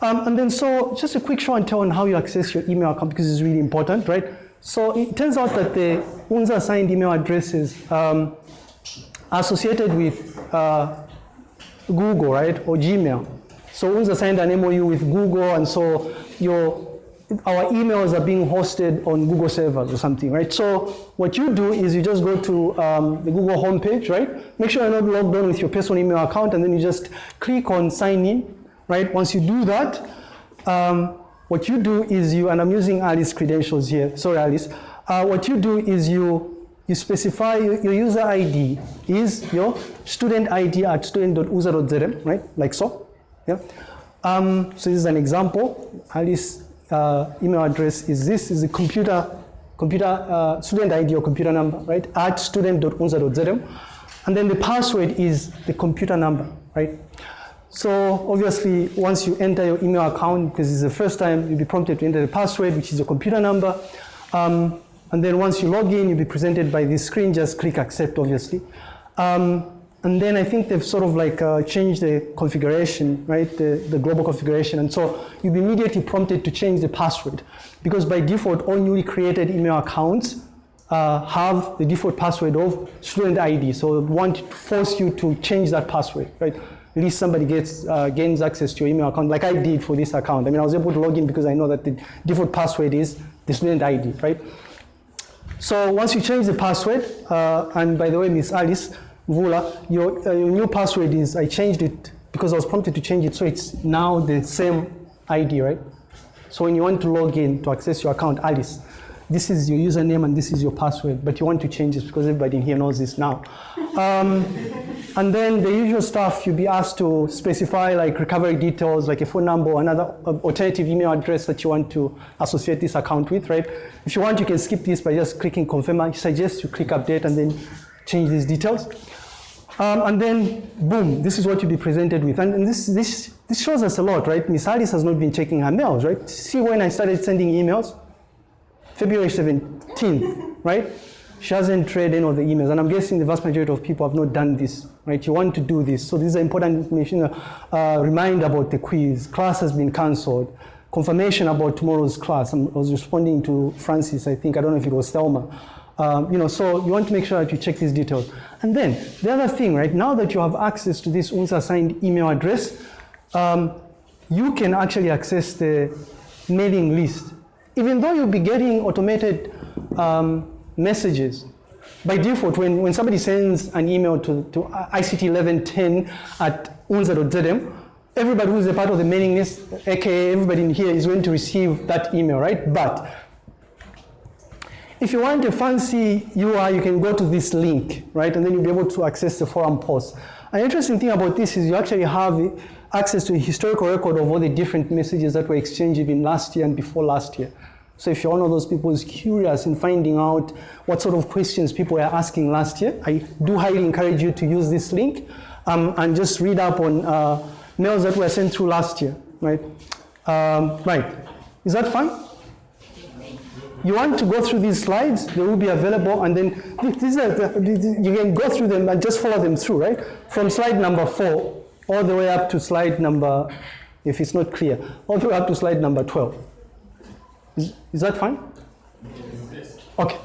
Um, and then so just a quick show and tell on how you access your email account because it's really important, right? So it turns out that the UNZA assigned email addresses um, associated with uh, Google, right, or Gmail. So UNZA signed an MOU with Google, and so your our emails are being hosted on Google servers or something, right? So what you do is you just go to um, the Google homepage, right? Make sure you're not logged on with your personal email account, and then you just click on sign in, right? Once you do that, um, what you do is you, and I'm using Alice credentials here, sorry Alice, uh, what you do is you you specify your user ID is your student ID at student.unza.zm, right? Like so. Yeah. Um, so this is an example. Alice uh, email address is this is a computer computer uh, student ID or computer number, right? At student.unza.zm. And then the password is the computer number, right? So obviously, once you enter your email account, because it's the first time, you'll be prompted to enter the password, which is your computer number. Um, and then once you log in, you'll be presented by this screen, just click accept, obviously. Um, and then I think they've sort of like uh, changed the configuration, right, the, the global configuration. And so you'll be immediately prompted to change the password because by default, all newly created email accounts uh, have the default password of student ID. So want to force you to change that password, right? At least somebody gets uh, gains access to your email account, like I did for this account. I mean, I was able to log in because I know that the default password is the student ID, right? So once you change the password, uh, and by the way, Miss Alice Vula, your, uh, your new password is, I changed it because I was prompted to change it, so it's now the same ID, right? So when you want to log in to access your account, Alice, this is your username and this is your password, but you want to change this because everybody in here knows this now. Um, and then the usual stuff, you'll be asked to specify like recovery details, like a phone number or another alternative email address that you want to associate this account with, right? If you want, you can skip this by just clicking confirm. I suggest you click update and then change these details. Um, and then, boom, this is what you'll be presented with. And, and, this, this, this shows us a lot, right? Miss Alice has not been checking her mails, right? See when I started sending emails? February 17th, right? She hasn't read any of the emails, and I'm guessing the vast majority of people have not done this, right? You want to do this. So this is important information. Uh, remind about the quiz. Class has been cancelled. Confirmation about tomorrow's class. I was responding to Francis, I think. I don't know if it was Thelma. Um, you know, so you want to make sure that you check these details. And then the other thing, right? Now that you have access to this UNZA assigned email address, um, you can actually access the mailing list even though you'll be getting automated um, messages, by default, when, when somebody sends an email to, to ICT1110 at unza.zm, everybody who's a part of the mailing list, aka everybody in here, is going to receive that email, right? But if you want a fancy UI, you can go to this link, right? And then you'll be able to access the forum posts. An interesting thing about this is you actually have access to a historical record of all the different messages that were exchanged even last year and before last year. So if you're one of those people who's curious in finding out what sort of questions people were asking last year, I do highly encourage you to use this link um, and just read up on uh, mails that were sent through last year, right? Um, right, is that fine? You want to go through these slides, they will be available, and then these are the, you can go through them and just follow them through, right? From slide number four all the way up to slide number, if it's not clear, all the way up to slide number 12. Is, is that fine? Okay.